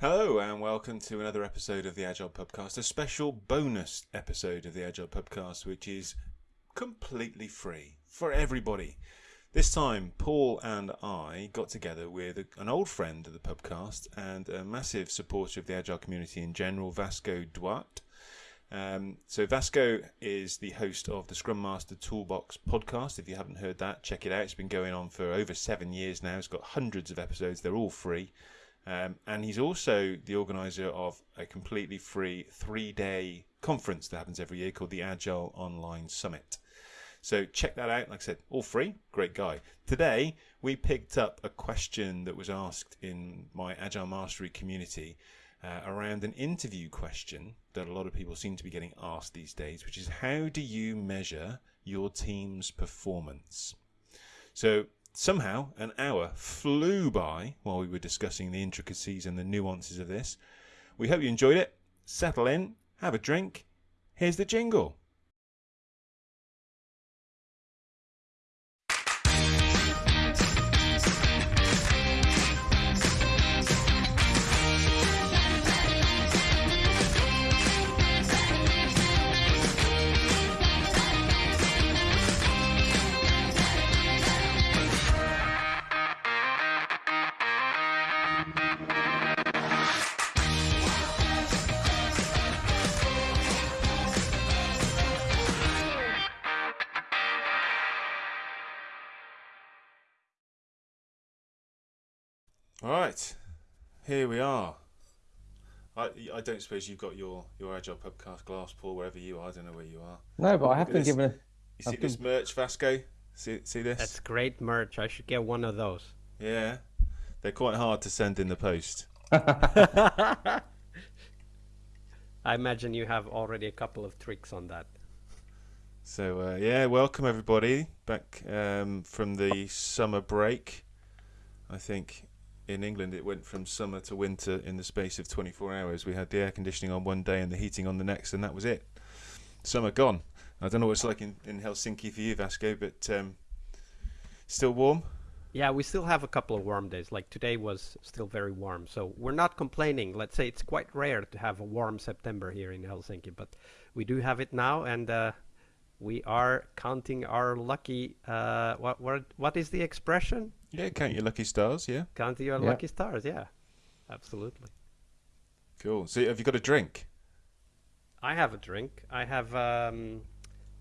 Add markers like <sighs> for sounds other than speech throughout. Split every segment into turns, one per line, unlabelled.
Hello and welcome to another episode of the Agile Pubcast, a special bonus episode of the Agile Pubcast, which is completely free for everybody. This time, Paul and I got together with an old friend of the Pubcast and a massive supporter of the Agile community in general, Vasco Duarte. Um, so Vasco is the host of the Scrum Master Toolbox podcast. If you haven't heard that, check it out. It's been going on for over seven years now. It's got hundreds of episodes. They're all free. Um, and he's also the organizer of a completely free three day conference that happens every year called the Agile Online Summit. So check that out. Like I said, all free. Great guy. Today, we picked up a question that was asked in my Agile Mastery community uh, around an interview question that a lot of people seem to be getting asked these days, which is how do you measure your team's performance? So somehow an hour flew by while we were discussing the intricacies and the nuances of this. We hope you enjoyed it. Settle in, have a drink. Here's the jingle. All right, here we are. I, I don't suppose you've got your, your Agile Pubcast glass, Paul, wherever you are. I don't know where you are.
No, but I have
at
been
this.
given a.
You see
I've
this
been-
merch, Vasco? See, see this?
That's great merch. I should get one of those.
Yeah. They're quite hard to send in the post. <laughs>
I imagine you have already a couple of tricks on that.
So uh, yeah, welcome everybody back um, from the summer break. I think in England it went from summer to winter in the space of 24 hours. We had the air conditioning on one day and the heating on the next, and that was it. Summer gone. I don't know what it's like in, in Helsinki for you, Vasco, but um, still warm.
Yeah, we still have a couple of warm days. Like today was still very warm, so we're not complaining. Let's say it's quite rare to have a warm September here in Helsinki, but we do have it now, and uh, we are counting our lucky. Uh, what what what is the expression?
Yeah, count your lucky stars. Yeah,
Count your
Yeah.
lucky stars. Yeah, absolutely.
cool. So have you got a drink?
I have a drink. I have um,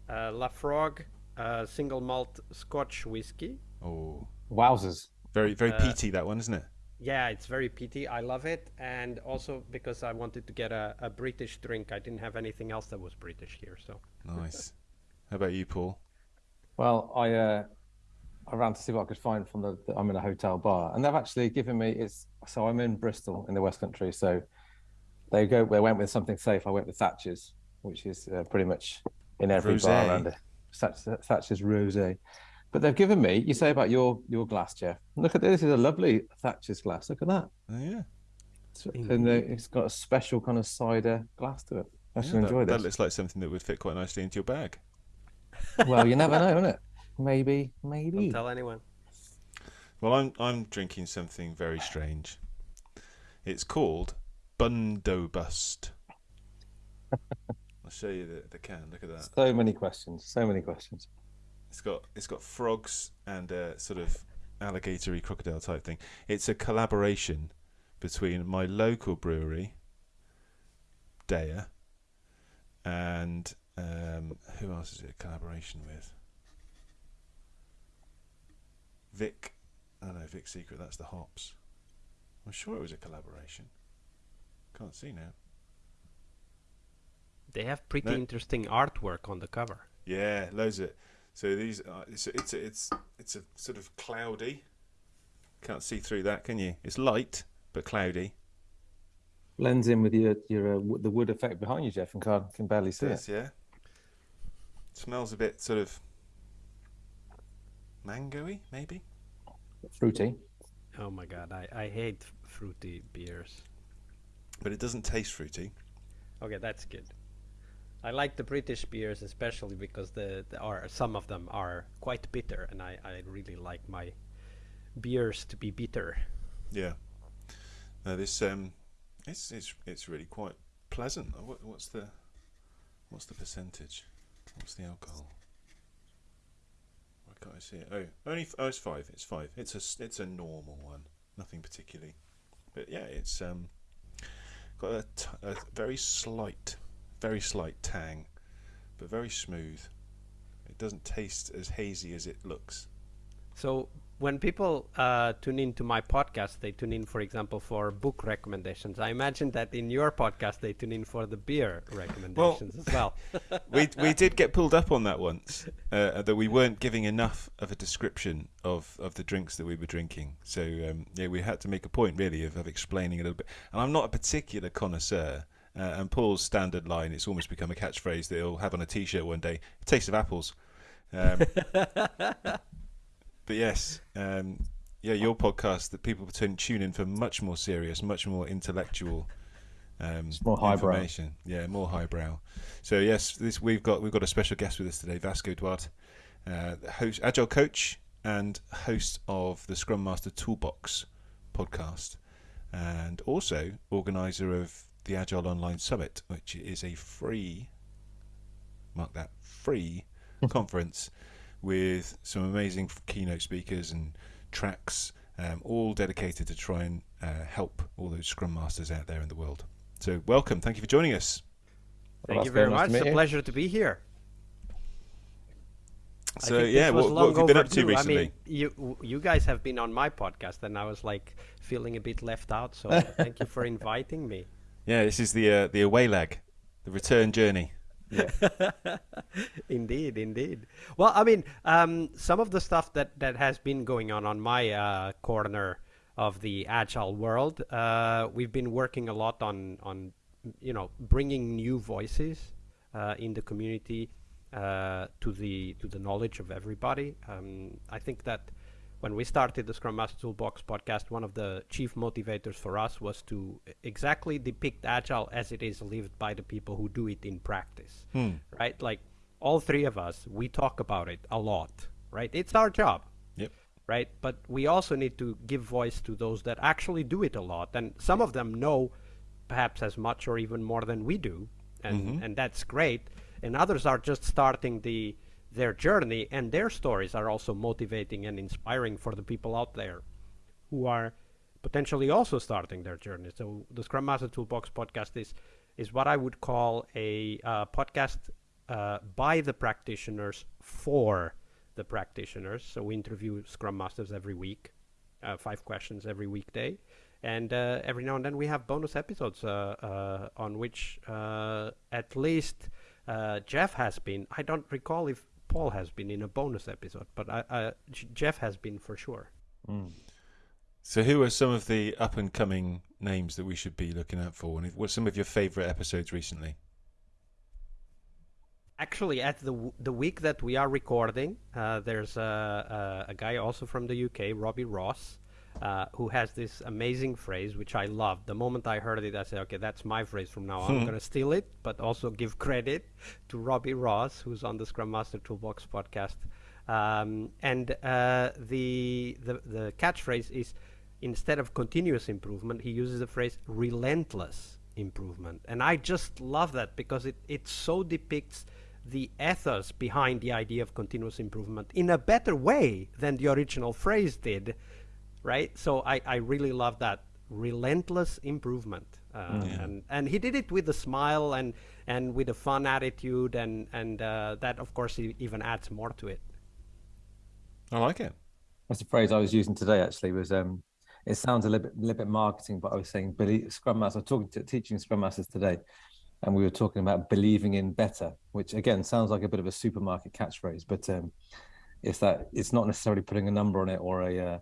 uh, Laphroaig uh, single malt Scotch whiskey.
Oh,
Wowzers.
very very
Uh,
peaty that one, isn't it?
Yeah, it's very peaty. I love it, and also because I wanted to get a, a British drink, I didn't have anything else that was British here. So
Nice. How about you, Paul?
Well, I uh, Ran to see what I could find from the, the. I'm in a hotel bar, and they've actually given me. It's so I'm in Bristol in the West Country. So they go. They went with something safe. I went with Thatcher's, which is uh, pretty much in every
Rosé.
bar around it. Thatch- Thatcher's rosé. But they've given me. You say about your your glass, Jeff. Look at this. This is a lovely Thatcher's glass. Look at that.
Oh yeah.
It's- And it's got a special kind of cider glass to it. I should
that,
enjoy
that
this.
looks like something that would fit quite nicely into your bag.
well, you never know, innit? Maybe, maybe.
don't
maybe.
tell anyone.
Well, I'm I'm drinking something very strange. It's called Bundobust. I'll show you the, the can. Look at that.
So many questions. So many questions.
It's got it's got frogs and a sort of alligatory crocodile type thing. It's a collaboration between my local brewery, Daya, and um, who else is it a collaboration with? Vic. Oh know Vic Secret. That's the hops. I'm sure it was a collaboration. Can't see now.
They have pretty
No.
interesting artwork on the cover.
Yeah, loads of it. So these, are, it's it's it's it's a sort of cloudy. Can't see through that, can you? It's light but cloudy.
Blends in with your your uh, the wood effect behind you, Jeff, and can't can barely see it.
Does yeah. Smells a bit sort of mangoey, maybe.
Fruity.
Oh my god, I, I hate fruity beers.
But it doesn't taste fruity.
Okay, that's good. I like the British beers especially because the, the are some of them are quite bitter, and I, I really like my beers to be bitter.
Yeah. No, this um, It's it's it's really quite pleasant. What, what's the what's the percentage? What's the alcohol? Can't I see it? Oh, only oh, it's five. It's five. It's a it's a normal one. Nothing particularly, but yeah, it's um got a very slight, very slight tang, but very smooth. It doesn't taste as hazy as it looks.
So when people uh, tune into my podcast, they tune in, for example, for book recommendations. I imagine that in your podcast, they tune in for the beer recommendations as well. <laughs>
we we did get pulled up on that once uh, that we weren't giving enough of a description of, of the drinks that we were drinking. So um, yeah, we had to make a point really of, of explaining a little bit. And I'm not a particular connoisseur. Uh, and Paul's standard line, it's almost become a catchphrase that he'll have on a T-shirt one day: "Taste of apples." Um, <laughs> but yes, um, yeah, your podcast that people tune tune in for much more serious, much more intellectual um,
more highbrow.
information. Yeah, more highbrow. So yes, this we've got we've got a special guest with us today, Vasco Duarte, uh, host, agile coach and host of the Scrum Master Toolbox podcast, and also organizer of the Agile Online Summit, which is a free, mark that free <laughs> conference with some amazing keynote speakers and tracks, um, all dedicated to try and uh, help all those Scrum Masters out there in the world. So welcome, thank you for joining us.
Thank
Well,
you very
very nice
much. It's a
you.
pleasure to be here.
So yeah, what, what, have you been up to
overdue.
recently?
I mean, you you guys have been on my podcast, and I was like feeling a bit left out. So <laughs> thank you for inviting me.
yeah, this is the uh, the away leg, the return journey. <laughs>
indeed, indeed. Well, I mean, um, some of the stuff that, that has been going on on my uh, corner of the agile world, uh, we've been working a lot on on you know bringing new voices uh, in the community uh, to the to the knowledge of everybody. Um, I think that when we started the Scrum Master Toolbox podcast, one of the chief motivators for us was to exactly depict Agile as it is lived by the people who do it in practice. Hmm. Right? Like all three of us, we talk about it a lot. Right? It's our job.
Yep.
Right? But we also need to give voice to those that actually do it a lot. And some of them know perhaps as much or even more than we do. And, mm-hmm. and that's great. And others are just starting the their journey and their stories are also motivating and inspiring for the people out there who are potentially also starting their journey. So the Scrum Master Toolbox podcast is is what I would call a uh, podcast uh, by the practitioners for the practitioners. So we interview Scrum Masters every week, uh, five questions every weekday, and uh, every now and then we have bonus episodes uh, uh, on which at least Jeff has been. I don't recall if Paul has been in a bonus episode, but I, J- Jeff has been for sure.
So who are some of the up and coming names that we should be looking out for? And what are some of your favourite episodes recently?
Actually, at the the week that we are recording, uh, there's a, a a guy also from the UK, Robbie Ross, uh, who has this amazing phrase which I love. The moment I heard it, I said, "Okay, that's my phrase from now on. I'm gonna steal it, but also give credit to Robbie Ross, who's on the Scrum Master Toolbox podcast." Um, and uh, the the the catchphrase is instead of continuous improvement, he uses the phrase relentless improvement. And I just love that because it, it so depicts the ethos behind the idea of continuous improvement in a better way than the original phrase did, right? So I, I really love that relentless improvement. Uh, and, and he did it with a smile and, and with a fun attitude, and, and uh, that, of course, even adds more to it.
I like it.
That's the phrase I was using today. Actually, was um, it sounds a little bit, little bit marketing, but I was saying believe Scrum Master. I was talking to teaching Scrum Masters today, and we were talking about believing in better, which again sounds like a bit of a supermarket catchphrase, but um, it's that it's not necessarily putting a number on it or a uh,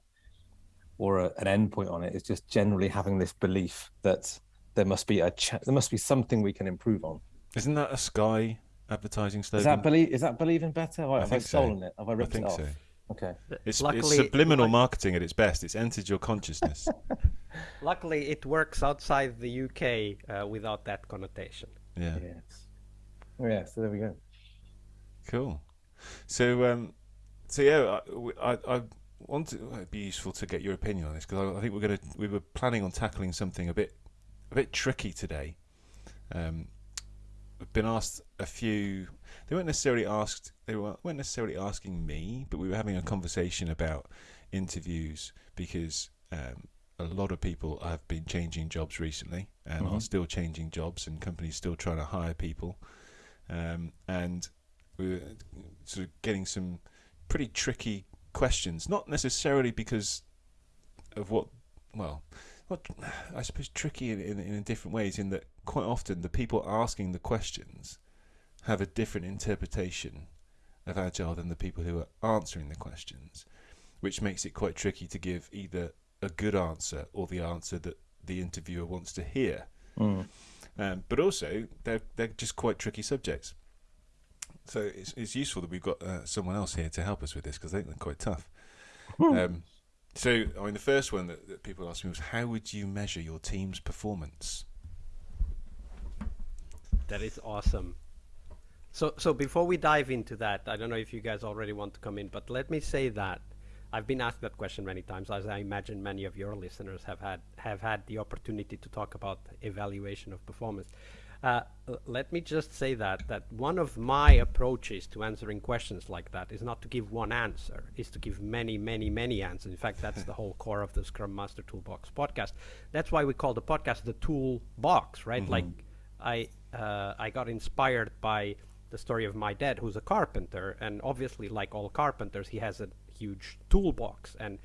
or a, an endpoint on it. It's just generally having this belief that there must be a ch- there must be something we can improve on.
Isn't that a Sky advertising slogan?
Is that believe? Is that believing better? Have I, have I
think so.
it? Have I
I
ripped
think
it off?
so.
Okay.
It's, it's subliminal
luck-
marketing at its best. It's entered your consciousness. <laughs>
luckily, it works outside the UK uh, without that connotation.
yeah.
Yes. Oh, yeah. So there we go.
Cool. So, um, so yeah, I, I, I want to, it'd be useful to get your opinion on this because I, I think we're gonna we were planning on tackling something a bit a bit tricky today. Um, I've been asked a few. They weren't necessarily asked. They weren't necessarily asking me, but we were having a conversation about interviews because um, a lot of people have been changing jobs recently and
Mhm.
are still changing jobs, and companies still trying to hire people. Um, and we were sort of getting some pretty tricky questions, not necessarily because of what, well, not, I suppose tricky in, in, in different ways, in that quite often the people asking the questions have a different interpretation of agile than the people who are answering the questions, which makes it quite tricky to give either a good answer or the answer that the interviewer wants to hear.
Mm.
Um, but also, they're they're just quite tricky subjects. So it's it's useful that we've got uh, someone else here to help us with this because I think they're quite tough. Um, so I mean, the first one that, that people asked me was, "How would you measure your team's performance?"
That is awesome. So, so before we dive into that, I don't know if you guys already want to come in, but let me say that I've been asked that question many times, as I imagine many of your listeners have had have had the opportunity to talk about evaluation of performance. Uh, let me just say that that one of my approaches to answering questions like that is not to give one answer, is to give many, many, many answers. In fact, that's <laughs> the whole core of the Scrum Master Toolbox podcast. That's why we call the podcast the Toolbox, right? Like I uh, I got inspired by the story of my dad, who's a carpenter, and obviously, like all carpenters, he has a huge toolbox. And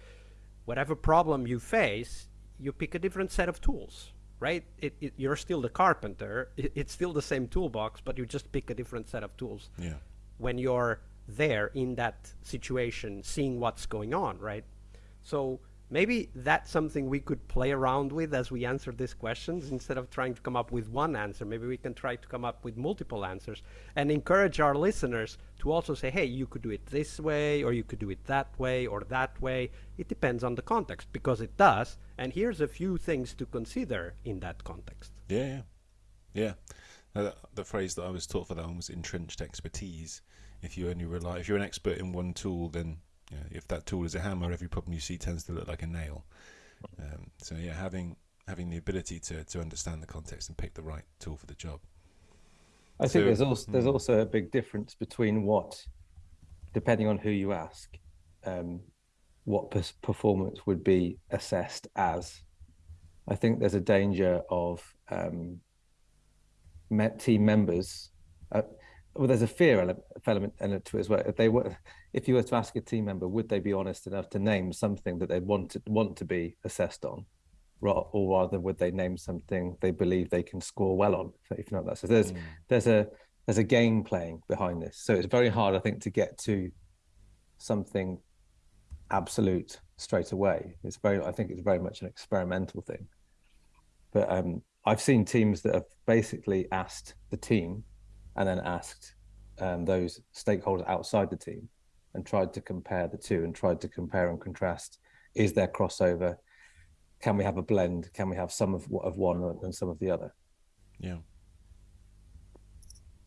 whatever problem you face, you pick a different set of tools, right? It, it, you're still the carpenter. It, it's still the same toolbox, but you just pick a different set of tools
Yeah.
when you're there in that situation, seeing what's going on, right? So maybe that's something we could play around with as we answer these questions instead of trying to come up with one answer. Maybe we can try to come up with multiple answers and encourage our listeners to also say, hey, you could do it this way, or you could do it that way, or that way. It depends on the context because it does. And here's a few things to consider in that context.
Yeah, yeah, yeah. Uh, the phrase that I was taught for that one was entrenched expertise. If you only rely, if you're an expert in one tool, then you know, if that tool is a hammer, every problem you see tends to look like a nail. Um, so yeah, having having the ability to to understand the context and pick the right tool for the job.
I think there's also there's
mm.
also a big difference between what, depending on who you ask, um, what performance would be assessed as. I think there's a danger of um, team members. Uh, well, there's a fear element, element to it as well. If they were, if you were to ask a team member, would they be honest enough to name something that they want to want to be assessed on, or rather, would they name something they believe they can score well on? If you know that. So there's there's a there's a game playing behind this. So it's very hard, I think, to get to something absolute straight away. It's very, I think, it's very much an experimental thing. But um, I've seen teams that have basically asked the team, and then asked um, those stakeholders outside the team, and tried to compare the two, and tried to compare and contrast. Is there crossover? Can we have a blend? Can we have some of of one and some of the other?
Yeah.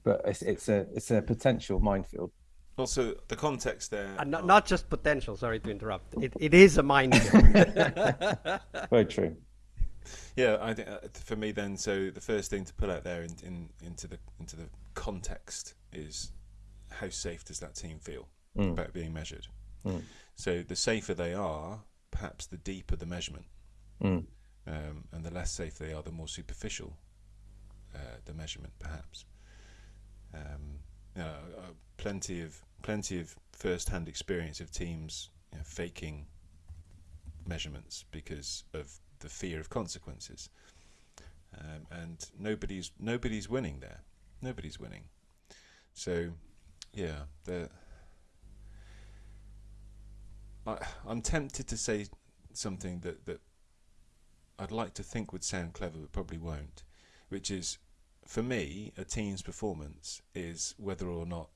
But it's it's a it's a potential minefield.
Also, the context there.
And not, not just potential, sorry to interrupt. It, it is a minefield. <laughs>
Very true.
Yeah, I think uh, for me then, so the first thing to put out there in, in, into the into the context is how safe does that team feel
Mm.
about being measured.
Mm.
So the safer they are, perhaps the deeper the measurement,
Mm.
um, and the less safe they are, the more superficial uh, the measurement, perhaps. Um, you know, uh, plenty of plenty of first-hand experience of teams you know, faking measurements because of the fear of consequences, um, and nobody's nobody's winning there. Nobody's winning. So, yeah, the. I, I'm tempted to say something that, that I'd like to think would sound clever, but probably won't, which is, for me, a team's performance is whether or not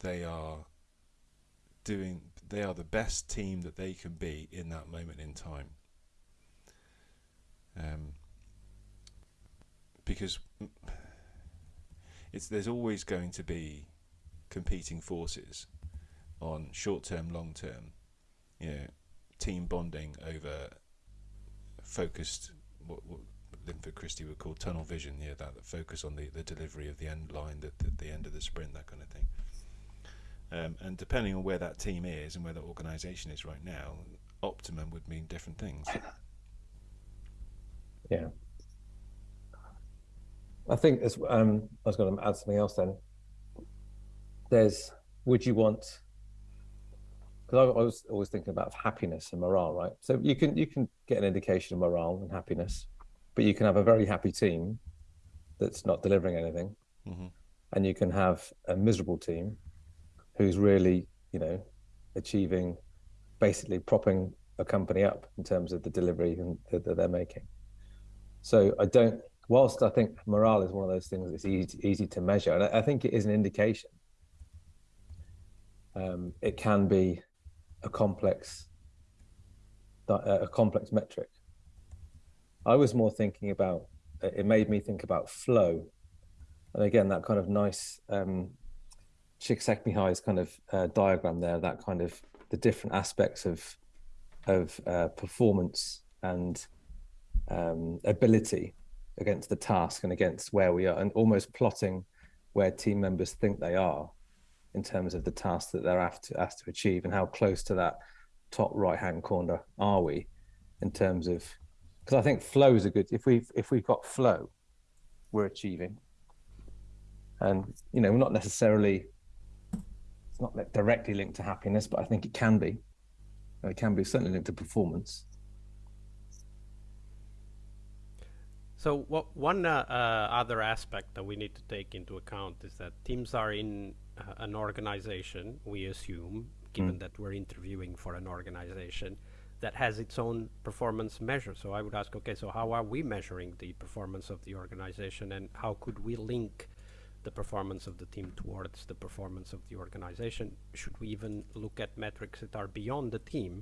they are doing, they are the best team that they can be in that moment in time. Um, because it's there's always going to be competing forces on short term, long term, you know, team bonding over focused, what, what, Linford Christie would call tunnel vision. Yeah, that, that focus on the, the delivery of the end line, at the, the end of the sprint, that kind of thing. Um, and depending on where that team is and where that organisation is right now, optimum would mean different things.
Yeah. I think as um, I was going to add something else. Then there's would you want? Because I, I was always thinking about happiness and morale, right? So you can you can get an indication of morale and happiness, but you can have a very happy team that's not delivering anything,
hmm
and you can have a miserable team who's really, you know, achieving, basically propping a company up in terms of the delivery and that, that they're making. So I don't. Whilst I think morale is one of those things that's easy easy to measure, and I, I think it is an indication. Um, it can be a complex, a complex metric. I was more thinking about. It made me think about flow, and again that kind of nice um, Csikszentmihalyi's kind of uh, diagram there. That kind of the different aspects of of uh, performance and um, ability against the task and against where we are, and almost plotting where team members think they are in terms of the task that they're asked to, asked to achieve and how close to that top right hand corner are we in terms of because I think flow is a good if we've if we've got flow, we're achieving. And you know, we're not necessarily it's not like directly linked to happiness, but I think it can be. It can be certainly linked to performance.
So what one uh, uh, other aspect that we need to take into account is that teams are in uh, an organization. We assume, given
Mm.
that we're interviewing for an organization that has its own performance measure. So I would ask, okay, so how are we measuring the performance of the organization, and how could we link the performance of the team towards the performance of the organization? Should we even look at metrics that are beyond the team?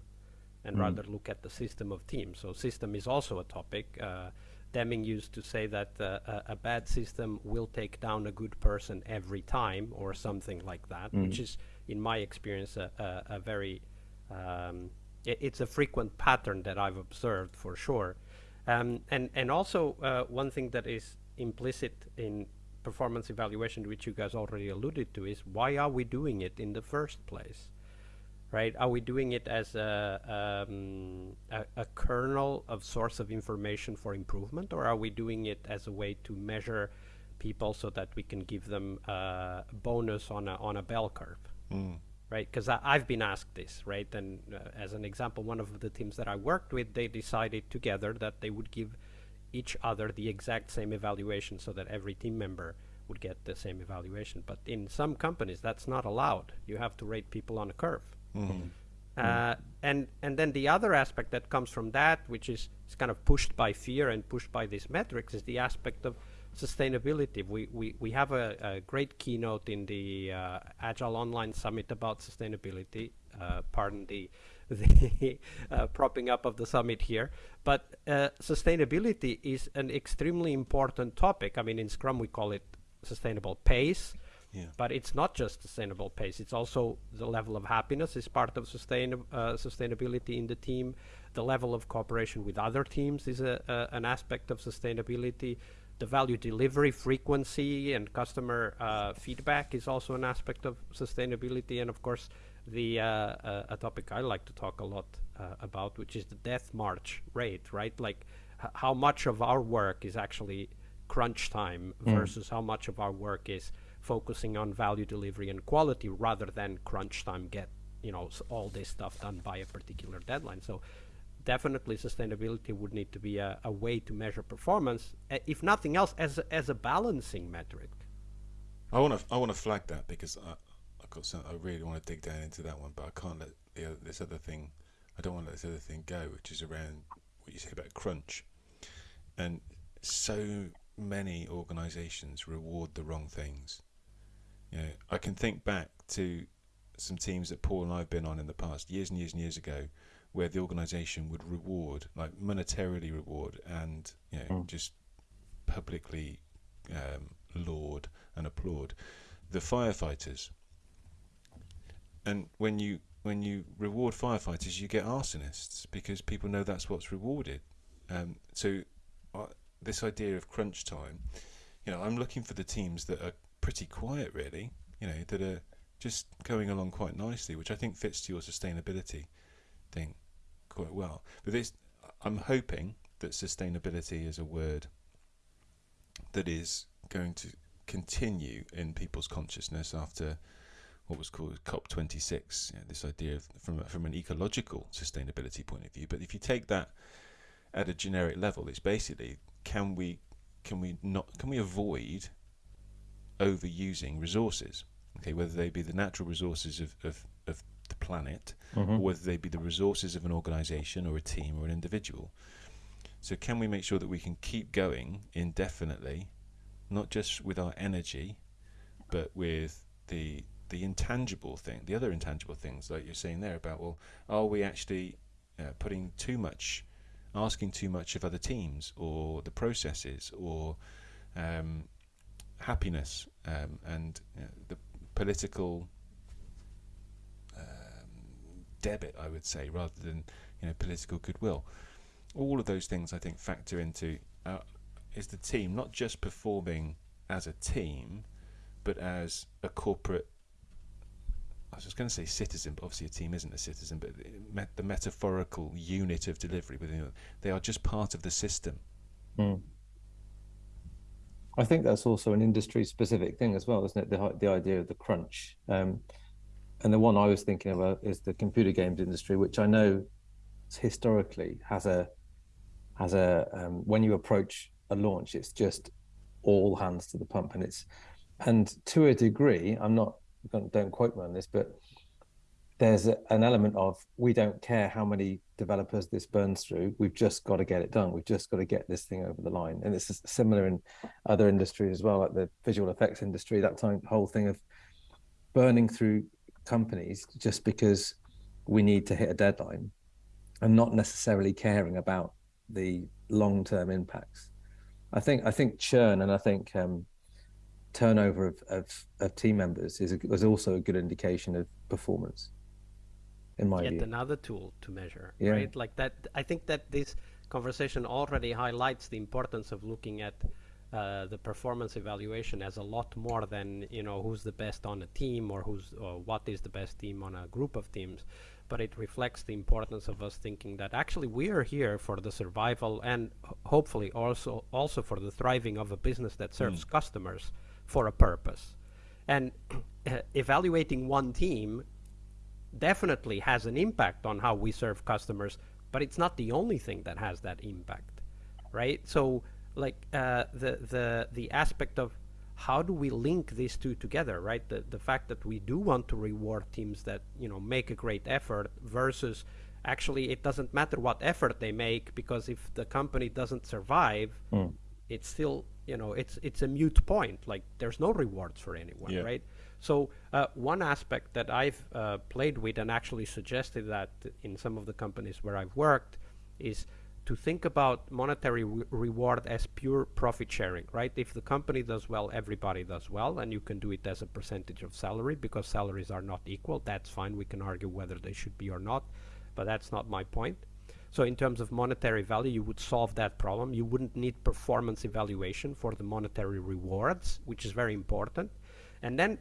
and
Mm.
rather look at the system of teams. So system is also a topic. Uh, Deming used to say that uh, a, a bad system will take down a good person every time, or something like that, which
Mm.
is, in my experience, a, a, a very um, it's a frequent pattern that I've observed for sure. Um, and and also uh, one thing that is implicit in performance evaluation, which you guys already alluded to, is why are we doing it in the first place? right? Are we doing it as a, um, a, a kernel of source of information for improvement, or are we doing it as a way to measure people so that we can give them uh, a bonus on a on a bell curve,
Mm.
right? Because I've been asked this, right? And uh, as an example, one of the teams that I worked with, they decided together that they would give each other the exact same evaluation so that every team member would get the same evaluation. But in some companies, that's not allowed. You have to rate people on a curve.
Mm.
Uh, and and then the other aspect that comes from that, which is, is kind of pushed by fear and pushed by these metrics, is the aspect of sustainability. We we, we have a, a great keynote in the uh, Agile Online Summit about sustainability. Uh, pardon the <laughs> the uh, propping up of the summit here, but uh, sustainability is an extremely important topic. I mean, in Scrum we call it sustainable pace.
Yeah.
But it's not just sustainable pace. It's also the level of happiness is part of sustain uh, sustainability in the team. The level of cooperation with other teams is a, an aspect of sustainability. The value delivery frequency and customer uh, feedback is also an aspect of sustainability. And of course, the uh, uh, a topic I like to talk a lot uh, about, which is the death march rate, right? Like h- how much of our work is actually crunch time versus how much of our work is focusing on value delivery and quality rather than crunch time get you know all this stuff done by a particular deadline. So definitely sustainability would need to be a, a way to measure performance uh, if nothing else as a, as a balancing metric.
I want to I want to flag that because I I got some, I really want to dig down into that one, but I can't let the other, this other thing. I don't want to let this other thing go, which is around what you say about crunch, and so many organisations reward the wrong things. You know, I can think back to some teams that Paul and I've been on in the past, years and years and years ago, where the organisation would reward, like monetarily reward, and you know,
Mm.
just publicly um, laud and applaud the firefighters. And when you when you reward firefighters, you get arsonists because people know that's what's rewarded. Um, so, I, this idea of crunch time, you know, I'm looking for the teams that are pretty quiet, really. You know, that are just going along quite nicely, which I think fits to your sustainability thing quite well. But this, I'm hoping that sustainability is a word that is going to continue in people's consciousness after what was called COP26. You know, this idea of from from an ecological sustainability point of view. But if you take that at a generic level, it's basically can we can we not can we avoid overusing resources? Okay, whether they be the natural resources of, of, of the planet,
Mm-hmm.
or whether they be the resources of an organization or a team or an individual. So, can we make sure that we can keep going indefinitely, not just with our energy, but with the the intangible thing, the other intangible things, like you're saying there about, well, are we actually uh, putting too much, asking too much of other teams or the processes or um, happiness um, and you know, the political um, debit, I would say, rather than you know political goodwill. All of those things, I think, factor into uh, is the team not just performing as a team, but as a corporate. I was just going to say citizen, but obviously a team isn't a citizen. But the the metaphorical unit of delivery within they are just part of the system.
Mm. I think that's also an industry specific thing as well, isn't it? The the idea of the crunch. Um, and the one I was thinking about is the computer games industry, which I know historically has a has a um, when you approach a launch, it's just all hands to the pump, and it's and to a degree, I'm not don't quote me on this, but there's a, an element of we don't care how many developers this burns through. We've just got to get it done. We've just got to get this thing over the line. And it's similar in other industries as well, like the visual effects industry. That time whole thing of burning through companies just because we need to hit a deadline, and not necessarily caring about the long-term impacts. I think I think churn and I think um, turnover of, of, of team members is, a, is also a good indication of performance in my
Yet
view.
another tool to measure,
Yeah.
right? Like that. I think that this conversation already highlights the importance of looking at uh, the performance evaluation as a lot more than you know who's the best on a team or who's or what is the best team on a group of teams. But it reflects the importance of us thinking that actually we are here for the survival and hopefully also also for the thriving of a business that serves customers for a purpose. And <clears throat> evaluating one team definitely has an impact on how we serve customers, but it's not the only thing that has that impact, right? So, like uh, the the the aspect of how do we link these two together, right? The the fact that we do want to reward teams that you know make a great effort versus actually it doesn't matter what effort they make because if the company doesn't survive, it's still you know it's it's a mute point. Like there's no rewards for anyone,
Yeah.
right? So uh, one aspect that I've uh, played with and actually suggested that in some of the companies where I've worked is to think about monetary re- reward as pure profit sharing, right? If the company does well, everybody does well, and you can do it as a percentage of salary because salaries are not equal. That's fine. We can argue whether they should be or not, but that's not my point. So in terms of monetary value, you would solve that problem. You wouldn't need performance evaluation for the monetary rewards, which is very important. And then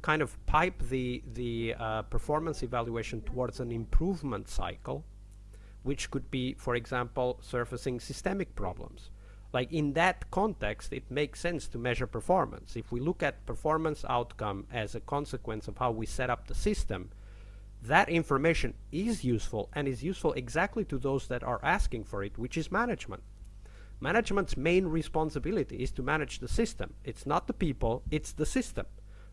kind of pipe the the uh, performance evaluation towards an improvement cycle, which could be, for example, surfacing systemic problems. Like in that context, it makes sense to measure performance. If we look at performance outcome as a consequence of how we set up the system, that information is useful and is useful exactly to those that are asking for it, which is management. Management's main responsibility is to manage the system. It's not the people, it's the system,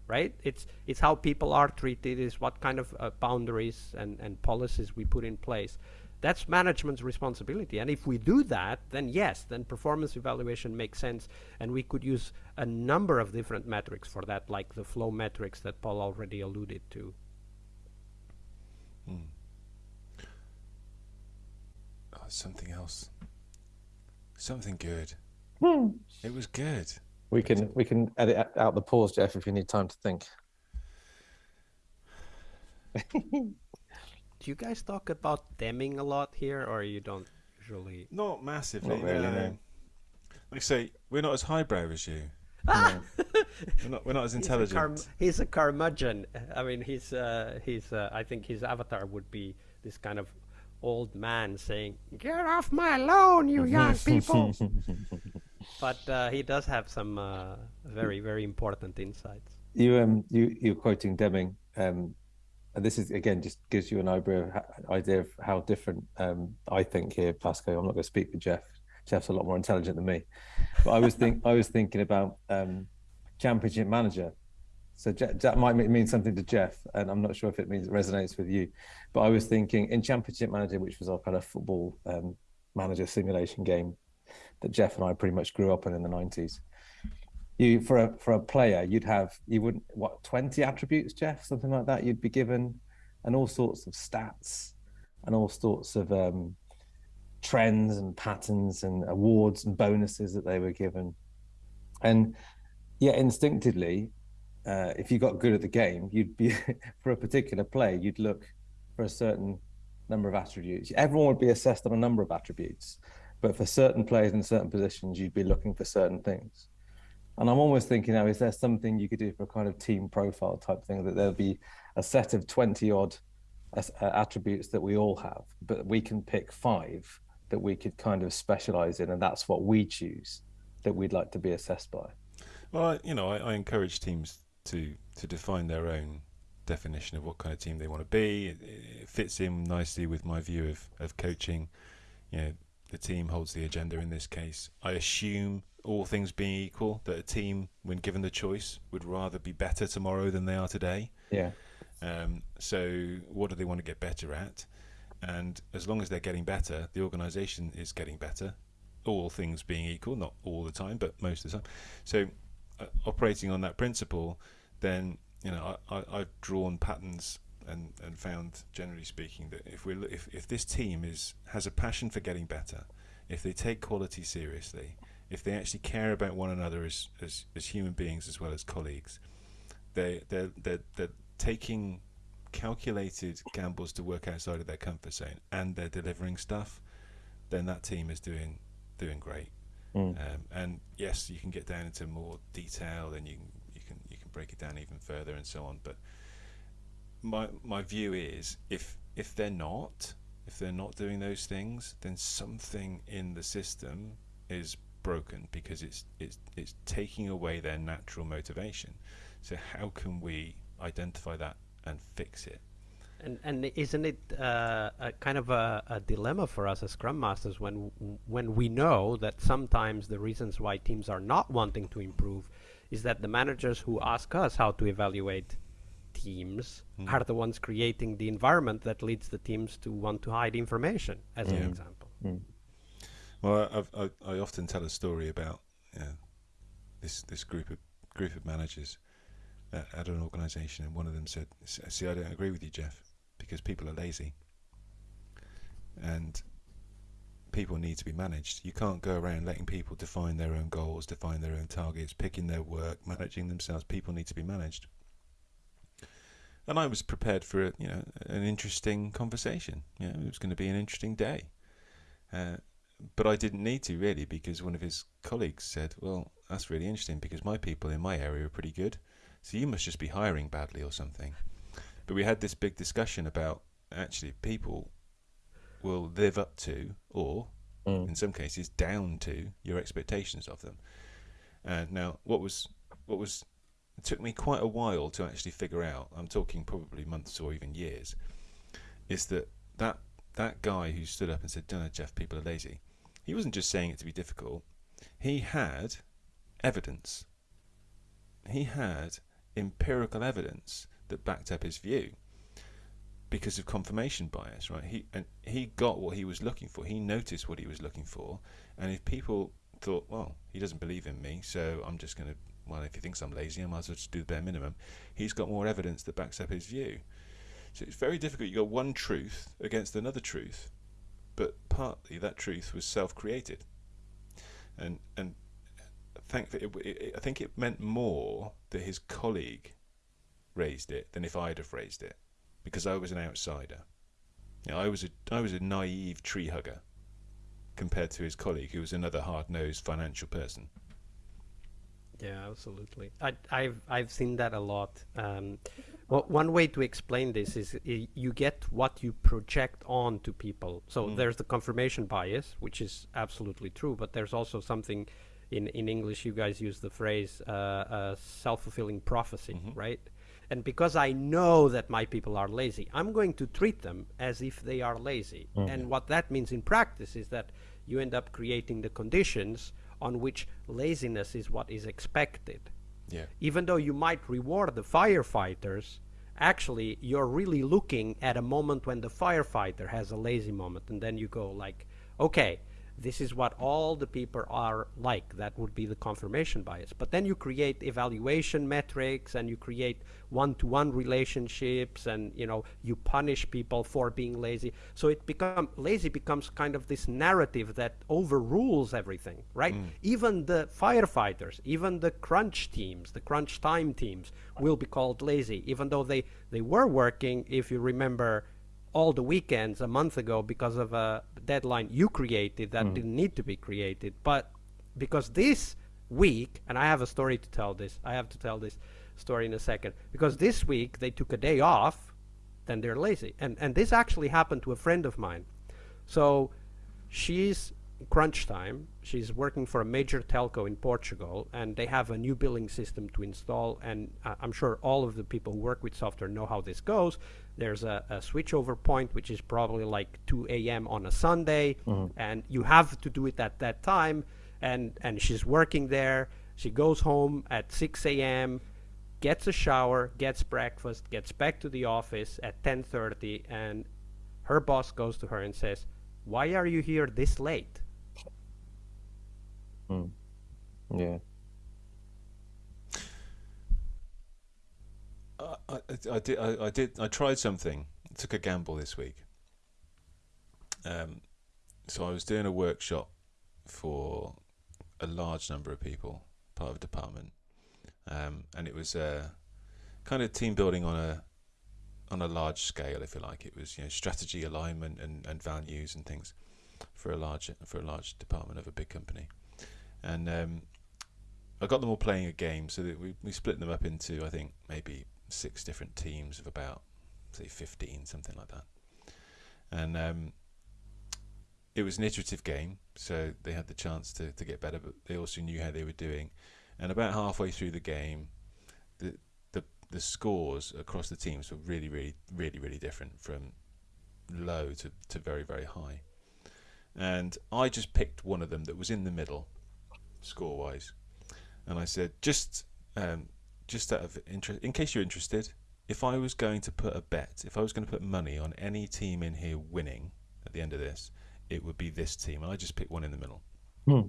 right? It's it's how people are treated, is what kind of uh, boundaries and, and policies we put in place. That's management's responsibility. And if we do that, then yes, then performance evaluation makes sense. And we could use a number of different metrics for that, like the flow metrics that Paul already alluded to. Hmm.
Oh, something else. Something good. Hmm. It was good.
We can we can edit out the pause, Jeff, if you need time to think. <laughs>
Do you guys talk about Deming a lot here, or you don't usually?
Not massively.
Not really,
no.
no.
Like I say, we're not as highbrow as you. <laughs>
No.
We're not, we're not as
He's a,
intelligent.
car- he's a curmudgeon. I mean, he's uh, he's. Uh, I think his avatar would be this kind of old man saying, "Get off my lawn, you young <laughs> people." <laughs> but uh, he does have some uh, very very important insights.
You um you you're quoting Deming, um, and this is again just gives you an idea of, idea of how different um I think here, Vasco. I'm not going to speak for Jeff. Jeff's a lot more intelligent than me, but I was think I was thinking about um championship manager. So that might mean something to Jeff, and I'm not sure if it means it resonates with you. But I was thinking in Championship Manager, which was our kind of football um, manager simulation game that Jeff and I pretty much grew up in in the 90s you for a for a player you'd have you wouldn't what 20 attributes jeff something like that you'd be given and all sorts of stats and all sorts of um trends and patterns and awards and bonuses that they were given and yeah instinctively uh, if you got good at the game you'd be <laughs> for a particular play you'd look for a certain number of attributes everyone would be assessed on a number of attributes but for certain players in certain positions you'd be looking for certain things and I'm almost thinking now, is there something you could do for a kind of team profile type thing that there'll be a set of 20 odd uh, attributes that we all have, but we can pick five that we could kind of specialize in, and that's what we choose that we'd like to be assessed by.
Well, I, you know, I, I encourage teams to to define their own definition of what kind of team they want to be. It, it fits in nicely with my view of, of coaching. You know, the team holds the agenda in this case. I assume, all things being equal, that a team, when given the choice, would rather be better tomorrow than they are today.
Yeah.
Um, so, what do they want to get better at? And as long as they're getting better, the organisation is getting better. All things being equal, not all the time, but most of the time. So, Uh, operating on that principle, then you know I, I, I've drawn patterns and, and found, generally speaking, that if we if, if this team is has a passion for getting better, if they take quality seriously, if they actually care about one another as as, as human beings as well as colleagues, they they're, they're, they're taking calculated gambles to work outside of their comfort zone and they're delivering stuff, then that team is doing doing great.
Mm.
Um, and yes, you can get down into more detail, and you can you can you can break it down even further and so on. But my my view is if if they're not if they're not doing those things, then something in the system is broken because it's it's it's taking away their natural motivation. So how can we identify that and fix it?
And and isn't it uh, a kind of a, a dilemma for us as Scrum Masters when when we know that sometimes the reasons why teams are not wanting to improve is that the managers who ask us how to evaluate teams
Mm.
are the ones creating the environment that leads the teams to want to hide information, as an
Yeah.
example.
Well, I've, I, I often tell a story about uh, this this group of group of managers at, at an organisation, and one of them said, "See, I don't agree with you, Jeff, because people are lazy, and people need to be managed. You can't go around letting people define their own goals, define their own targets, picking their work, managing themselves. People need to be managed." And I was prepared for a, you know an interesting conversation. You know, it was going to be an interesting day. Uh, but I didn't need to really because one of his colleagues said, "Well, that's really interesting because my people in my area are pretty good, so you must just be hiring badly or something." But we had this big discussion about actually people will live up to or
Mm.
in some cases down to your expectations of them. And now what was what was it took me quite a while to actually figure out. I'm talking probably months or even years. Is that that that guy who stood up and said, "Don't know, Jeff, people are lazy." He wasn't just saying it to be difficult. He had evidence. He had empirical evidence that backed up his view because of confirmation bias, right? He and he got what he was looking for. He noticed what he was looking for, and if people thought, "Well, he doesn't believe in me, so I'm just going to," well, if he thinks I'm lazy, I might as well just do the bare minimum. He's got more evidence that backs up his view. So it's very difficult. You got one truth against another truth, but partly that truth was self-created, and and thankfully, I think it meant more that his colleague raised it than if I'd have raised it, because I was an outsider. You know, I was a I was a naive tree hugger, compared to his colleague, who was another hard-nosed financial person.
Yeah, absolutely. I, I've I've seen that a lot. Um, well, one way to explain this is y- you get what you project on to people. So
Mm.
there's the confirmation bias, which is absolutely true, but there's also something in in English. You guys use the phrase uh, uh, self-fulfilling prophecy,
Mhm.
right? And because I know that my people are lazy, I'm going to treat them as if they are lazy. Mm-hmm. And what that means in practice is that you end up creating the conditions on which laziness is what is expected
Yeah.
even though you might reward the firefighters, actually you're really looking at a moment when the firefighter has a lazy moment, and then you go like, okay, this is what all the people are like. That would be the confirmation bias. But then you create evaluation metrics, and you create one-to-one relationships, and you know you punish people for being lazy. So it become lazy becomes kind of this narrative that overrules everything, right? Mm. Even the firefighters, even the crunch teams, the crunch time teams will be called lazy, even though they they were working. If you remember all the weekends a month ago because of a deadline you created that didn't need to be created. But because this week, and I have a story to tell this, I have to tell this story in a second. Because this week they took a day off, then they're lazy. And and this actually happened to a friend of mine. So she's crunch time. She's working for a major telco in Portugal, and they have a new billing system to install. And uh, I'm sure all of the people who work with software know how this goes. There's a, a switchover point, which is probably like 2 a.m. on a Sunday, mm-hmm. and you have to do it at that time. And and she's working there. She goes home at 6 a.m gets a shower, gets breakfast, gets back to the office at 10:30 and her boss goes to her and says, "Why are you here this late?" Hmm.
Yeah.
I, I, did. I, I did. I tried something. I took a gamble this week. Um, so I was doing a workshop for a large number of people, part of a department, um, and it was uh, kind of team building on a on a large scale, if you like. It was you know strategy alignment and, and values and things for a large for a large department of a big company, and um, I got them all playing a game. So that we we split them up into I think maybe six different teams of about say 15 something like that. And um, it was an iterative game so they had the chance to, to get better but they also knew how they were doing. And about halfway through the game the the, the scores across the teams were really really really really different from low to, to very very high. And I just picked one of them that was in the middle score wise and I said just um, just out of interest, in case you're interested, if I was going to put a bet, if I was going to put money on any team in here winning at the end of this, it would be this team. And I just picked one in the middle.
Hmm.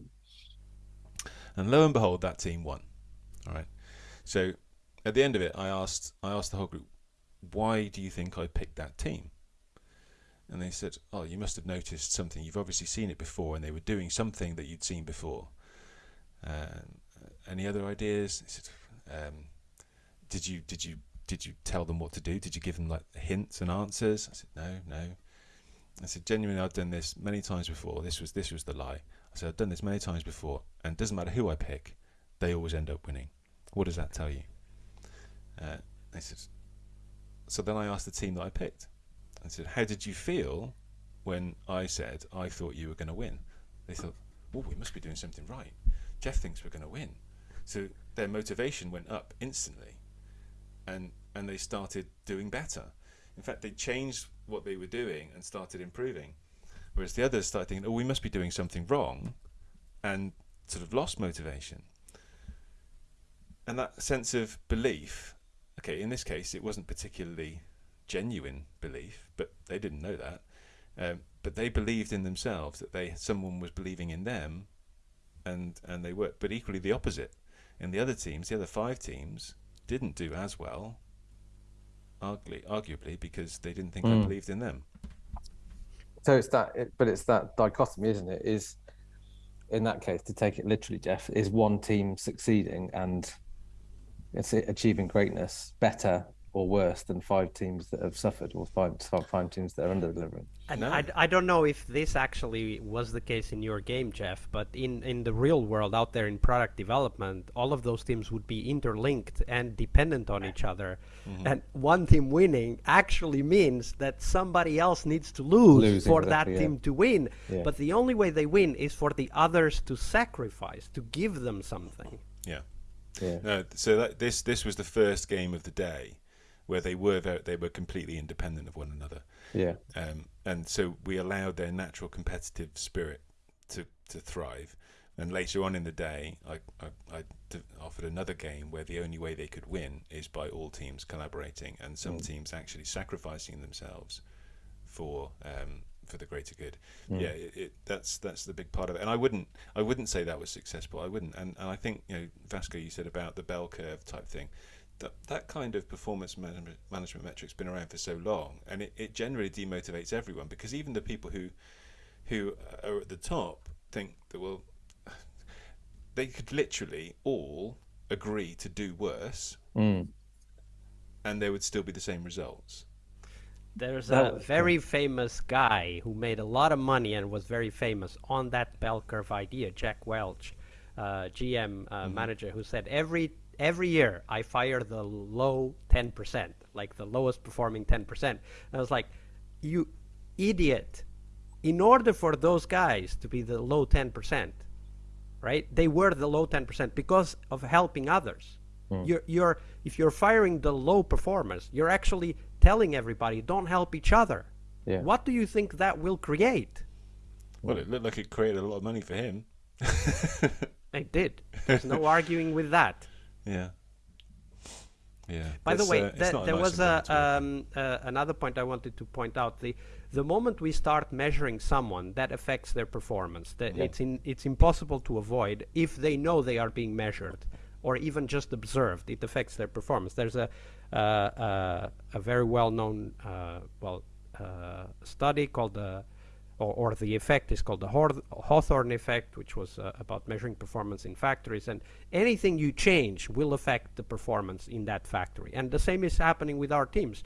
And lo and behold, that team won. All right. So at the end of it, I asked, I asked the whole group, why do you think I picked that team? And they said, oh, you must have noticed something. You've obviously seen it before, and they were doing something that you'd seen before. Um, any other ideas? Said, um, did you did you did you tell them what to do? Did you give them like hints and answers? I said no, no. I said genuinely, I've done this many times before. This was this was the lie. I said I've done this many times before, and it doesn't matter who I pick, they always end up winning. What does that tell you? Uh, they said. So then I asked the team that I picked. I said, "How did you feel when I said I thought you were going to win?" They thought, "Oh, we must be doing something right. Jeff thinks we're going to win." So their motivation went up instantly, and and they started doing better. In fact, they changed what they were doing and started improving, whereas the others started thinking, "Oh, we must be doing something wrong," and sort of lost motivation. And that sense of belief, okay, in this case, it wasn't particularly genuine belief, but they didn't know that. Um, but they believed in themselves that they someone was believing in them, and and they worked. But equally, the opposite in the other teams, the other five teams, didn't do as well, arguably, arguably because they didn't think I
Mm.
believed in them.
So it's that, it, but it's that dichotomy, isn't it? Is in that case, to take it literally, Jeff, is one team succeeding and it's achieving greatness better or worse than five teams that have suffered, or five five teams that are under delivering.
And
No.
I, I don't know if this actually was the case in your game, Jeff, but in, in the real world out there in product development, all of those teams would be interlinked and dependent on each other.
Mm-hmm.
And one team winning actually means that somebody else needs to lose
Losing,
for that
exactly, yeah.
team to win.
Yeah.
But the only way they win is for the others to sacrifice, to give them something.
Yeah.
Yeah.
No, so that, this this was the first game of the day where they were they were completely independent of one another,
Yeah.
um, and so we allowed their natural competitive spirit to to thrive. And later on in the day, I, I, I d- offered another game where the only way they could win is by all teams collaborating and some teams actually sacrificing themselves for um, for the greater good. Yeah, it, it, that's that's the big part of it. And I wouldn't I wouldn't say that was successful. I wouldn't. And, and I think you know Vasco, you said about the bell curve type thing. That that kind of performance management, management metric's been around for so long, and it, it generally demotivates everyone because even the people who who are at the top think that well <sighs> they could literally all agree to do worse
Mm.
and there would still be the same results.
There's a very famous guy who made a lot of money and was very famous on that bell curve idea, Jack Welch, uh, GM uh, manager, who said every every year I fire the low 10%, like the lowest performing 10%. I was like, you idiot! In order for those guys to be the low 10%, right? They were the low 10% because of helping others. Hmm. You're, you're, if you're firing the low performers, you're actually telling everybody, don't help each other.
Yeah.
What do you think that will create?
Well, it looked like it created a lot of money for him. <laughs>
It did. There's no arguing with that.
Yeah. Yeah.
By the way,
uh,
th- there
nice
was a,
environment to work in.
um, uh, another point I wanted to point out. The the moment we start measuring someone, that affects their performance. That
Yeah.
It's in, it's impossible to avoid if they know they are being measured, or even just observed. It affects their performance. There's a uh, uh, a very well known uh, well uh, study called the or, or the effect is called the Hawthorne effect, which was uh, about measuring performance in factories. And anything you change will affect the performance in that factory. And the same is happening with our teams.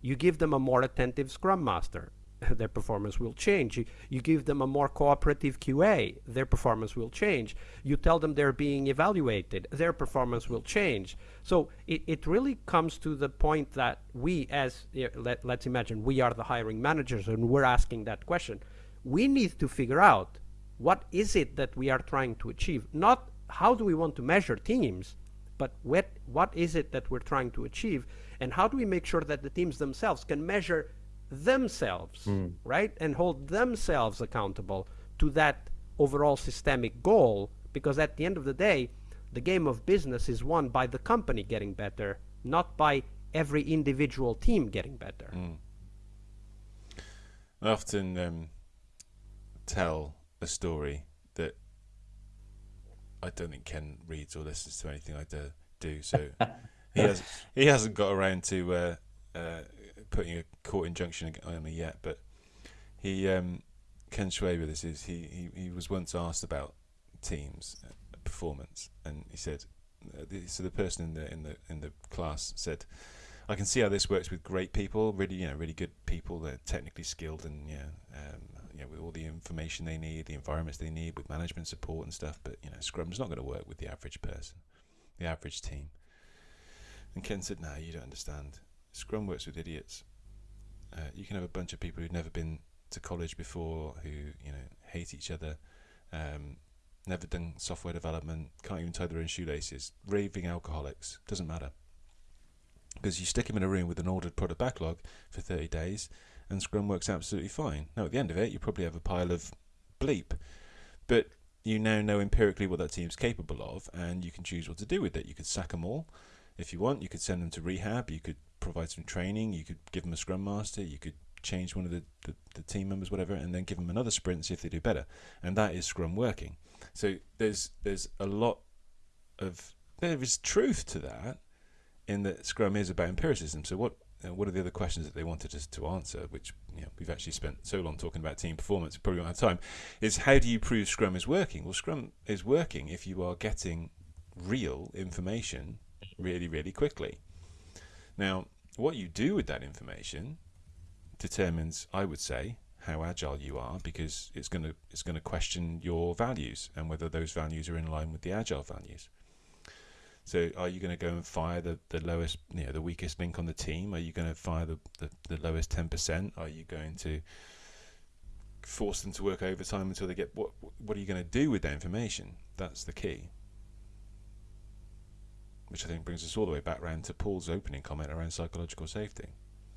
You give them a more attentive scrum master, their performance will change. You, you give them a more cooperative QA, their performance will change. You tell them they're being evaluated, their performance will change. So it, it really comes to the point that we, as let, let's imagine, we are the hiring managers and we're asking that question. We need to figure out what is it that we are trying to achieve, not how do we want to measure teams, but what what is it that we're trying to achieve and how do we make sure that the teams themselves can measure themselves right and hold themselves accountable to that overall systemic goal because at the end of the day the game of business is won by the company getting better not by every individual team getting better
I often um, tell a story that I don't think Ken reads or listens to anything I do. do so <laughs> he has he hasn't got around to uh, uh, putting a court injunction on me yet. But he um, Ken Schwaber, this is he, he he was once asked about teams uh, performance, and he said. Uh, so the person in the in the in the class said, I can see how this works with great people, really, you know, really good people. They're technically skilled and yeah, um, you know, with all the information they need, the environments they need, with management support and stuff. But you know, Scrum's not going to work with the average person, the average team. And Ken said, "No, you don't understand. Scrum works with idiots. Uh, you can have a bunch of people who've never been to college before, who you know hate each other." Um, Never done software development, can't even tie their own shoelaces, raving alcoholics, doesn't matter because you stick them in a room with an ordered product backlog for 30 days and Scrum works absolutely fine. Now, at the end of it, you probably have a pile of bleep, but you now know empirically what that team's capable of and you can choose what to do with it. You could sack them all if you want, you could send them to rehab, you could provide some training, you could give them a Scrum Master, you could change one of the, the, the team members, whatever, and then give them another sprint, see if they do better. And that is Scrum working. So there's there's a lot of there is truth to that in that Scrum is about empiricism. So what uh, what are the other questions that they wanted us to answer, which you know, we've actually spent so long talking about team performance, we probably don't have time, is how do you prove Scrum is working? Well, Scrum is working if you are getting real information really, really quickly. Now, what you do with that information determines, I would say, how agile you are because it's going to it's going to question your values and whether those values are in line with the agile values. So, are you going to go and fire the, the lowest, you know, the weakest link on the team? Are you going to fire the, the, the lowest ten percent? Are you going to force them to work overtime until they get what? What are you going to do with that information? That's the key. Which I think brings us all the way back around to Paul's opening comment around psychological safety.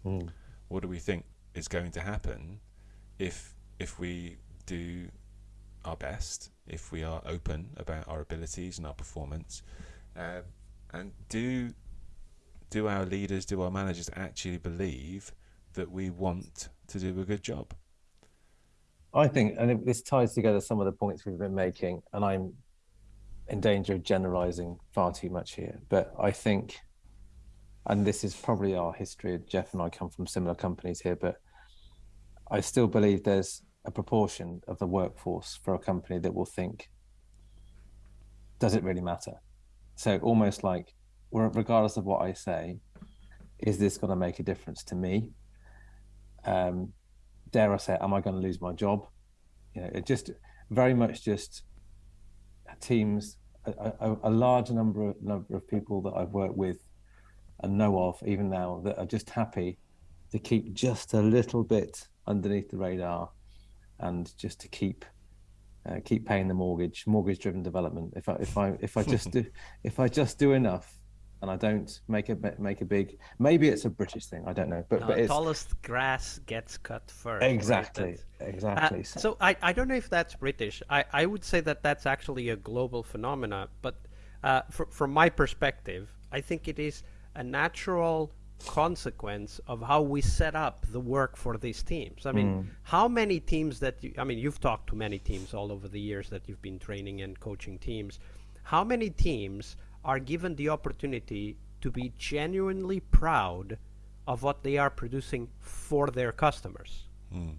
Mm.
What do we think is going to happen if if we do our best, if we are open about our abilities and our performance, uh, and do do our leaders, do our managers actually believe that we want to do a good job?
I think, and this ties together some of the points we've been making, and I'm in danger of generalizing far too much here, but I think, and this is probably our history. Jeff and I come from similar companies here, but I still believe there's a proportion of the workforce for a company that will think, does it really matter? So almost like, regardless of what I say, is this going to make a difference to me? Um, dare I say, am I going to lose my job? You know, it just very much just teams, a, a, a large number of, number of people that I've worked with and know of even now that are just happy to keep just a little bit underneath the radar, and just to keep uh, keep paying the mortgage, mortgage driven development. If I if I if I just <laughs> do if I just do enough, and I don't make a make a big maybe it's a British thing I don't know but
no,
but it's
tallest grass gets cut first
exactly
right?
exactly
uh, so I, I don't know if that's British I, I would say that that's actually a global phenomena but uh, for, from my perspective I think it is a natural consequence of how we set up the work for these teams. I mean, mm. how many teams that you, I mean, you've talked to many teams all over the years that you've been training and coaching teams. How many teams are given the opportunity to be genuinely proud of what they are producing for their customers? Mm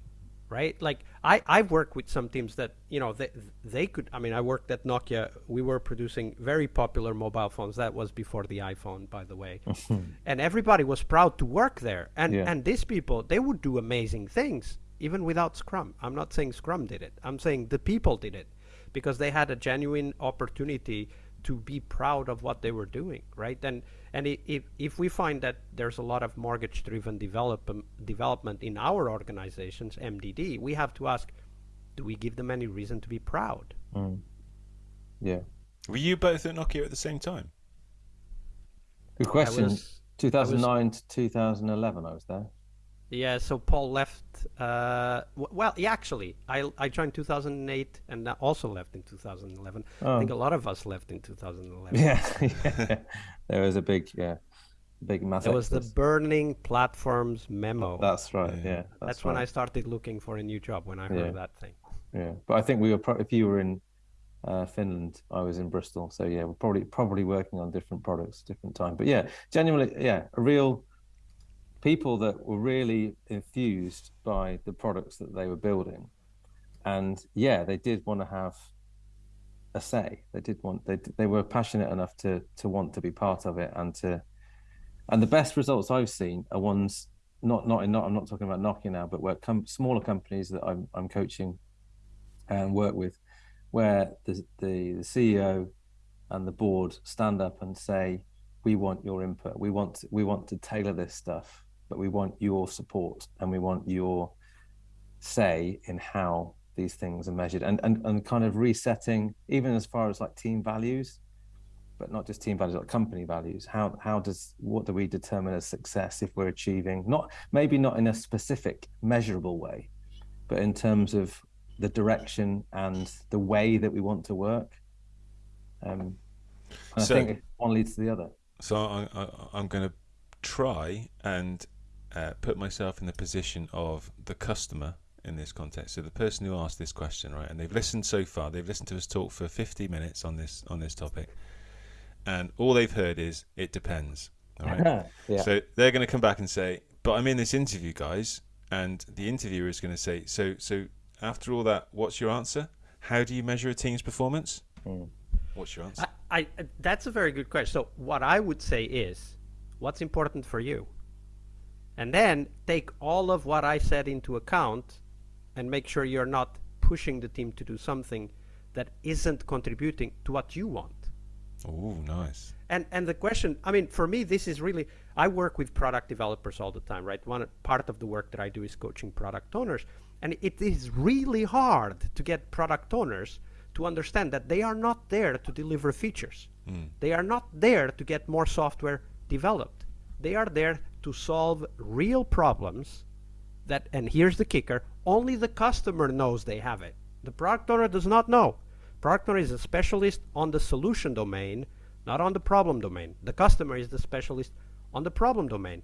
right? Like I I've worked with some teams that you know they they could. I mean, I worked at Nokia. We were producing very popular mobile phones. That was before the iPhone, by the way. <laughs> and everybody was proud to work there. And yeah. and these people they would do amazing things even without Scrum. I'm not saying Scrum did it. I'm saying the people did it because they had a genuine opportunity to be proud of what they were doing, right? And and if if we find that there's a lot of mortgage driven develop, development in our organizations, MDD, we have to ask, do we give them any reason to be proud?
Mm. Yeah.
Were you both at Nokia at the same time?
Good question. Was, 2009 was, to 2011, I was there.
Yeah, so Paul left. Uh, well, yeah, actually, I I joined 2008 and also left in 2011. Oh. I think a lot of us left in 2011.
Yeah, <laughs> yeah. there was a big yeah, big massive.
It was the burning platforms memo.
That's right. Yeah,
that's, that's when I started looking for a new job when I heard yeah. that thing.
Yeah, but I think we were. Pro- if you were in uh, Finland, I was in Bristol. So yeah, we're probably probably working on different products, different time. But yeah, genuinely, yeah, a real people that were really infused by the products that they were building. And yeah they did want to have a say. They did want they they were passionate enough to to want to be part of it and to and the best results i've seen are ones not not in not i'm not talking about Nokia now but where com- smaller companies that i'm i'm coaching and work with where the, the the ceo and the board stand up and say we want your input. We want we want to tailor this stuff but we want your support and we want your say in how these things are measured and, and, and kind of resetting even as far as like team values but not just team values like company values. How how does what do we determine as success if we're achieving not maybe not in a specific measurable way but in terms of the direction and the way that we want to work? Um so, i think one leads to the other.
So I, I, i'm going to try and uh, put myself in the position of the customer in this context. So the person who asked this question, right, and they've listened so far, they've listened to us talk for 50 minutes on this on this topic, and all they've heard is it depends. All right. <laughs> yeah. So they're going to come back and say, "But I'm in this interview, guys," and the interviewer is going to say, "So, so after all that, what's your answer? How do you measure a team's performance?" Mm. What's your answer?
I, I, that's a very good question. So what I would say is, what's important for you? And then take all of what I said into account and make sure you're not pushing the team to do something that isn't contributing to what you want.
Oh, nice.
And and the question, I mean, for me, this is really. I work with product developers all the time, right? One part of the work that I do is coaching product owners, and it is really hard to get product owners to understand that they are not there to deliver features. Mm. They are not there to get more software developed. They are there to solve real problems that and here's the kicker, only the customer knows they have it. The product owner does not know. Product owner is a specialist on the solution domain, not on the problem domain. The customer is the specialist on the problem domain.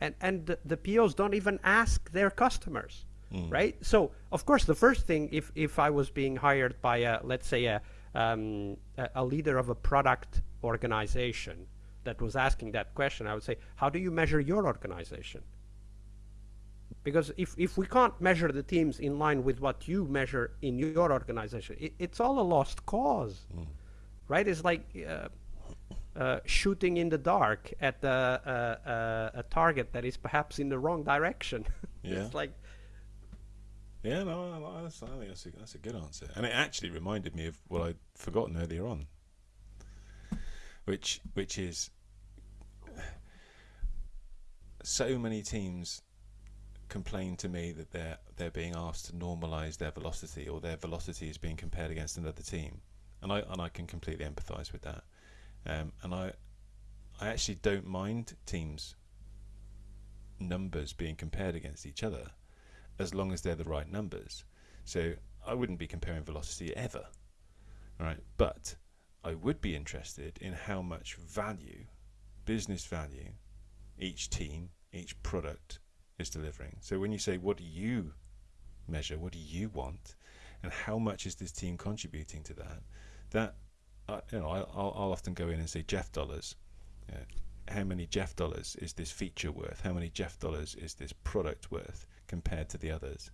And and the, the POs don't even ask their customers. Mm. Right? So of course the first thing if if I was being hired by a let's say a um, a, a leader of a product organization that was asking that question, I would say, how do you measure your organization? Because if, if we can't measure the teams in line with what you measure in your organization, it, it's all a lost cause, mm. right? It's like uh, uh, shooting in the dark at uh, uh, a target that is perhaps in the wrong direction. <laughs>
Yeah.
it's like.
Yeah, no, I think that's a, that's a good answer, and it actually reminded me of what I'd forgotten earlier on, which which is so many teams complain to me that they're they're being asked to normalize their velocity or their velocity is being compared against another team, and I and I can completely empathise with that, um, and I I actually don't mind teams numbers being compared against each other, as long as they're the right numbers. So I wouldn't be comparing velocity ever, right? But I would be interested in how much value, business value, each team, each product is delivering. So when you say, what do you measure? What do you want? And how much is this team contributing to that? That, uh, you know, I'll, I'll often go in and say, Jeff dollars. Uh, how many Jeff dollars is this feature worth? How many Jeff dollars is this product worth compared to the others?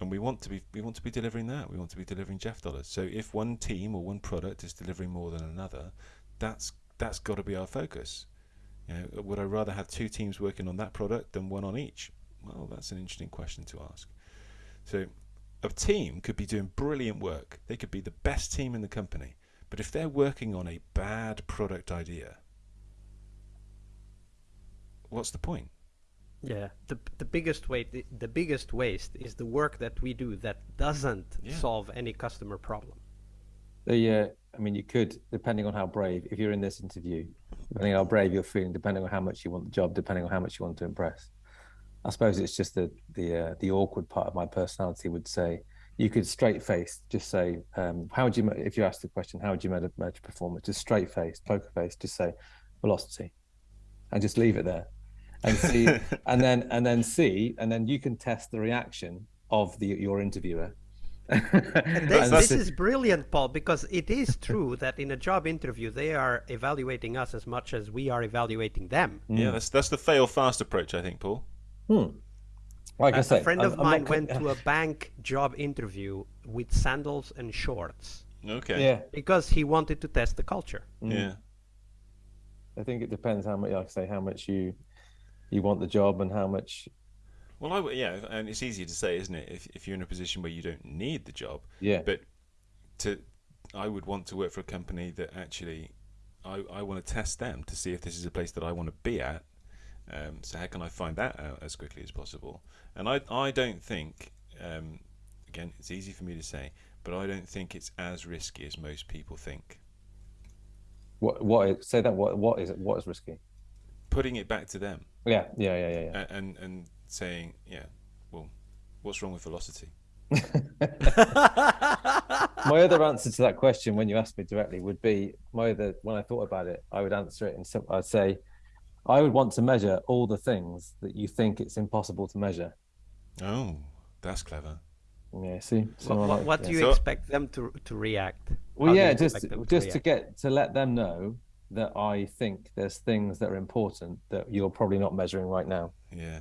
And we want to be we want to be delivering that. We want to be delivering Jeff dollars. So if one team or one product is delivering more than another, that's that's got to be our focus. You know, would I rather have two teams working on that product than one on each? Well, that's an interesting question to ask. So, a team could be doing brilliant work. They could be the best team in the company. But if they're working on a bad product idea, what's the point?
Yeah, the the biggest waste the, the biggest waste is the work that we do that doesn't yeah. solve any customer problem.
The uh, I mean, you could, depending on how brave, if you're in this interview, depending on how brave you're feeling, depending on how much you want the job, depending on how much you want to impress. I suppose it's just the the uh, the awkward part of my personality would say you could straight face just say um, how would you if you asked the question how would you measure, measure performance just straight face poker face just say velocity and just leave it there and see <laughs> and then and then see and then you can test the reaction of the your interviewer <laughs>
this, this is brilliant, Paul, because it is true that in a job interview they are evaluating us as much as we are evaluating them.
Yeah, that's that's the fail fast approach, I think, Paul.
Hmm. Like
a, I
said,
a friend I'm, of I'm mine went to a bank job interview with sandals and shorts.
Okay.
Yeah.
Because he wanted to test the culture.
Mm. Yeah.
I think it depends how much, like I say, how much you you want the job and how much
well, I yeah, and it's easier to say, isn't it? If if you're in a position where you don't need the job,
yeah.
But to, I would want to work for a company that actually, I I want to test them to see if this is a place that I want to be at. Um, so how can I find that out as quickly as possible? And I I don't think, um, again, it's easy for me to say, but I don't think it's as risky as most people think.
What what say that what what is it? What is risky?
Putting it back to them.
Yeah, yeah, yeah, yeah. yeah.
And and saying, yeah, well, what's wrong with velocity? <laughs>
my other answer to that question, when you asked me directly, would be my other. When I thought about it, I would answer it and I'd say, I would want to measure all the things that you think it's impossible to measure.
Oh, that's clever.
Yeah. See.
What, what, like, what do you so, expect them to to react?
Well, How yeah, just just react? to get to let them know that I think there's things that are important that you're probably not measuring right now.
Yeah.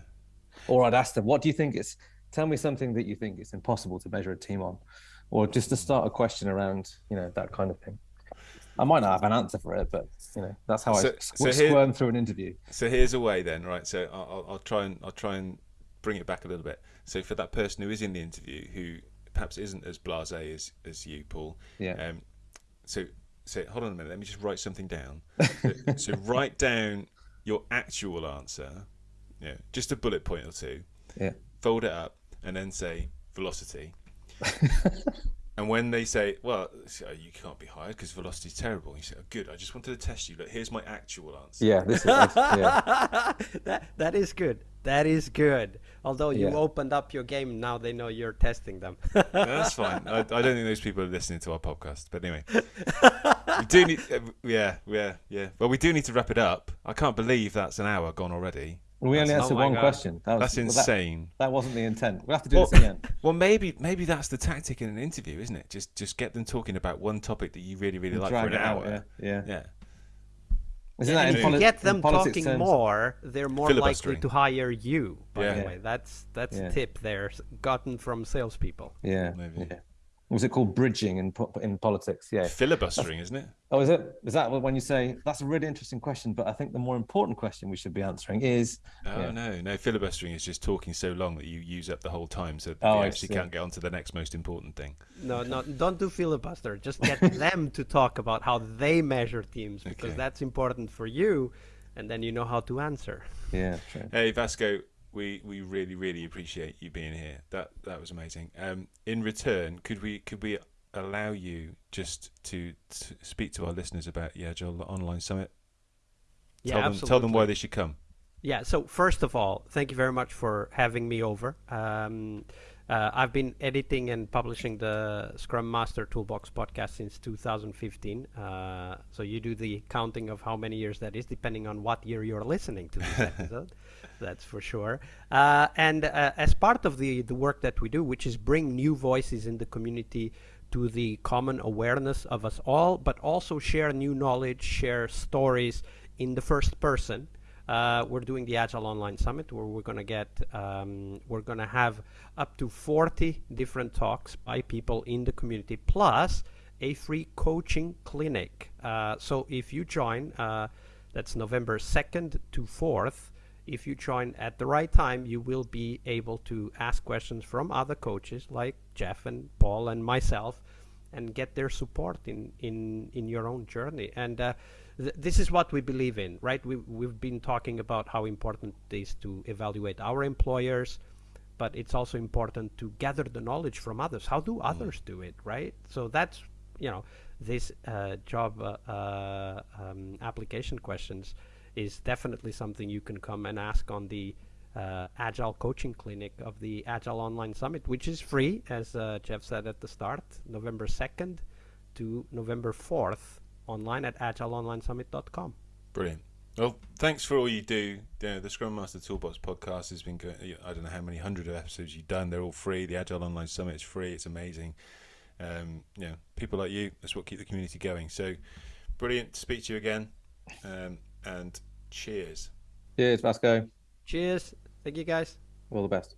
Or I'd ask them, what do you think it's, tell me something that you think it's impossible to measure a team on. Or just to start a question around, you know, that kind of thing. I might not have an answer for it, but you know that's how
So-
I
so here-
squirm through an interview.
So here's a way then, right? So I'll, I'll- I'll try and I'll try and bring it back a little bit. So for that person who is in the interview who perhaps isn't as blasé as as you, Paul.
Yeah.
Um, so so hold on a minute. Let me just write something down. So, so <laughs> write down your actual answer. Yeah, just a bullet point or two.
Yeah.
Fold it up and then say velocity. <laughs> And when they say, "Well, you can't be hired because velocity's terrible," you say, oh, "Good. I just wanted to test you. Look, here's my actual answer."
Yeah, this is yeah. <laughs>
that that is good. That is good. Although you
Yeah.
opened up your game, now they know you're testing them. <laughs>
No, that's fine. I, I don't think those people are listening to our podcast. But anyway, we do need. Uh, yeah, yeah, yeah. Well, we do need to wrap it up. I can't believe that's an hour gone already.
We only answered one
God.
question. That was,
That's
well, that-
insane.
that, wasn't the intent. We'll have to do
Well,
this again. <laughs>
well, maybe maybe that's the tactic in an interview, isn't it? Just just get them talking about one topic that you really really like for an
it out.
hour.
Yeah, yeah.
yeah.
Isn't
and
that in
if you get them talking
terms?
more, they're more likely to hire you. By
Yeah.
the way, that's that's
Yeah.
a tip there gotten from salespeople.
Yeah,
Maybe.
yeah. Was it called bridging in in politics? Yeah.
Filibustering, isn't it?
Oh, is it? Is that when you say that's a really interesting question? But I think the more important question we should be answering is
Oh
Yeah.
no, no. Filibustering is just talking so long that you use up the whole time, so
Oh,
you
I
actually
see.
can't get on to the next most important thing.
No, no, don't do filibuster. Just get <laughs> them to talk about how they measure teams because
Okay.
that's important for you, and then you know how to answer.
yeah, true.
Hey Vasco, we, we really really appreciate you being here. That that was amazing. Um, in return, could we could we allow you just to, to speak to our listeners about the Agile Online Summit?
Yeah,
tell them
absolutely.
tell them why they should come.
Yeah. So first of all, thank you very much for having me over. Um, uh, I've been editing and publishing the Scrum Master Toolbox podcast since 2015. Uh, so you do the counting of how many years that is, depending on what year you're listening to this <laughs> episode. That's for sure. Uh, and uh, as part of the the work that we do, which is bring new voices in the community to the common awareness of us all, but also share new knowledge, share stories in the first person. Uh, we're doing the Agile Online Summit where we're going to get, um, we're going to have up to 40 different talks by people in the community, plus a free coaching clinic. Uh, so if you join, uh, that's November 2nd to 4th. If you join at the right time, you will be able to ask questions from other coaches like Jeff and Paul and myself and get their support in in in your own journey. And uh, th- this is what we believe in right? We we've been talking about how important it is to evaluate our employers but it's also important to gather the knowledge from others. How do others do it right? So that's you know this uh, job uh, uh, um, application questions is definitely something you can come and ask on the uh, Agile Coaching Clinic of the Agile Online Summit, which is free, as uh, Jeff said at the start, November 2nd to November 4th, online at agileonlinesummit.com.
Brilliant. Well, thanks for all you do. The, the Scrum Master Toolbox podcast has been. I don't know how many hundred of episodes you've done. They're all free. The Agile Online Summit is free. It's amazing. Um, you know, people like you. That's what keep the community going. So, brilliant to speak to you again. Um, and cheers.
Cheers, Vasco.
Cheers. Thank you, guys.
All the best.